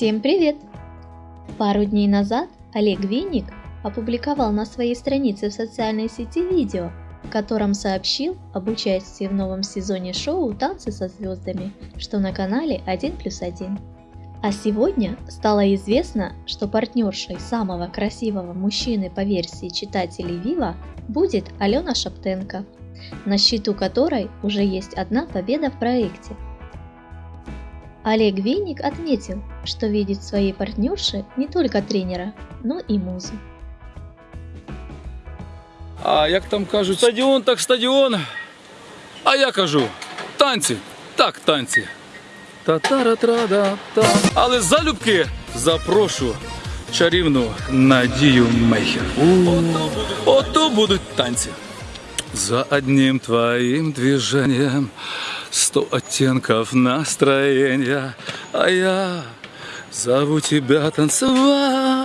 Всем привет! Пару дней назад Олег Винник опубликовал на своей странице в социальной сети видео, в котором сообщил об участии в новом сезоне шоу «Танцы со звездами», что на канале 1 плюс 1. А сегодня стало известно, что партнершей самого красивого мужчины по версии читателей Вива будет Алена Шаптенко, на счету которой уже есть одна победа в проекте – Олег Винник отметил, что видит в своей партнерше не только тренера, но и музу. А як там кажуть, стадіон так стадіон. А я кажу, танці, так танці. Та-та-ра-тра-да-та. Але залюбки запрошу чарівну Надію Мейхер. Ото будуть танці. За одним твоим движением Сто оттенков настроения А я зову тебя танцевать